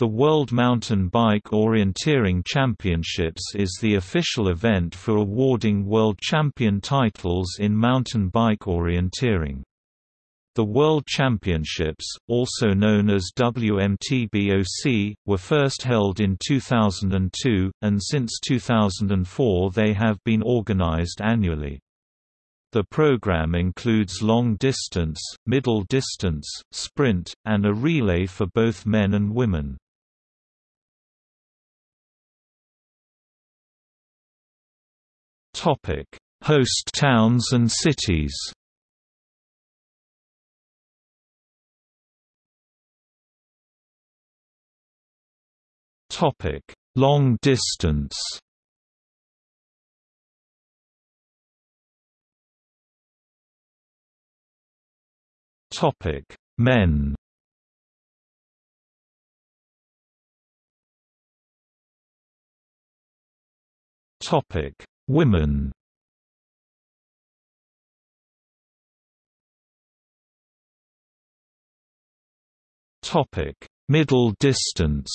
The World Mountain Bike Orienteering Championships is the official event for awarding world champion titles in mountain bike orienteering. The World Championships, also known as WMTBOC, were first held in 2002, and since 2004 they have been organized annually. The program includes long distance, middle distance, sprint, and a relay for both men and women. Topic: Host towns and cities. Topic: Long distance. Topic: Men. Topic: Women Topic: Middle distance.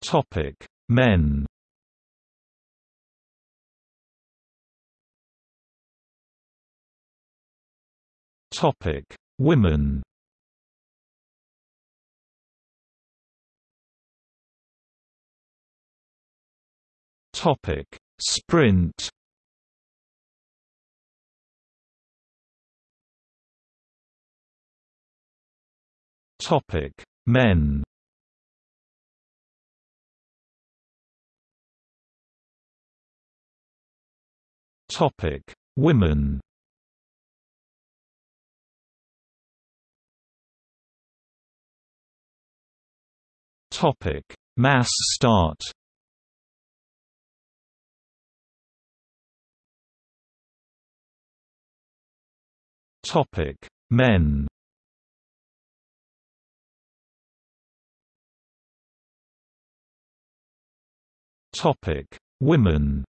Topic: Men. Topic: Women. Topic: Sprint. Topic: Men. Topic: Women. Topic: Mass start. Topic: Men. Topic: Women.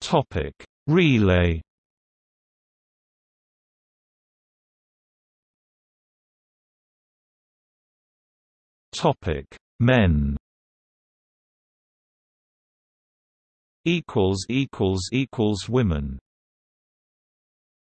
Topic: Relay. Topic: Men. Equals equals equals women